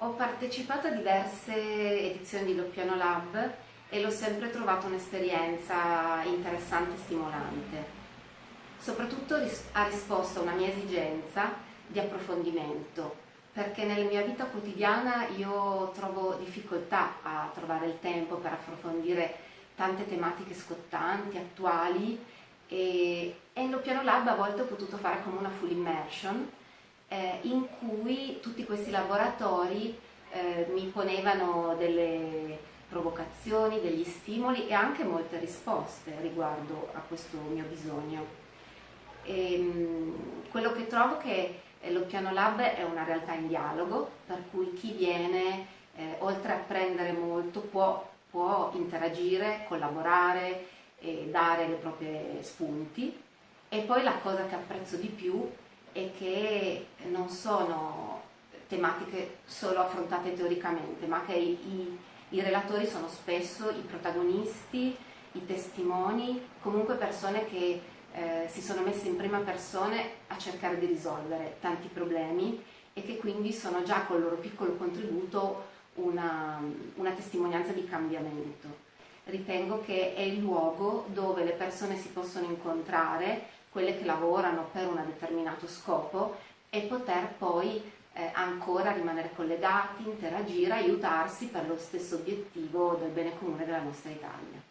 Ho partecipato a diverse edizioni di Loppiano Lab e l'ho sempre trovato un'esperienza interessante e stimolante. Soprattutto ha risposto a una mia esigenza di approfondimento, perché nella mia vita quotidiana io trovo difficoltà a trovare il tempo per approfondire tante tematiche scottanti, attuali e, e in Loppiano Lab a volte ho potuto fare come una full immersion eh, in cui tutti questi laboratori eh, mi ponevano delle provocazioni, degli stimoli e anche molte risposte riguardo a questo mio bisogno. E, ehm, quello che trovo che l'Occhiano Lab è una realtà in dialogo, per cui chi viene, eh, oltre a apprendere molto, può, può interagire, collaborare e dare le proprie spunti. E poi la cosa che apprezzo di più e che non sono tematiche solo affrontate teoricamente, ma che i, i relatori sono spesso i protagonisti, i testimoni, comunque persone che eh, si sono messe in prima persona a cercare di risolvere tanti problemi e che quindi sono già col loro piccolo contributo una, una testimonianza di cambiamento. Ritengo che è il luogo dove le persone si possono incontrare, quelle che lavorano per un determinato scopo e poter poi eh, ancora rimanere collegati, interagire, aiutarsi per lo stesso obiettivo del bene comune della nostra Italia.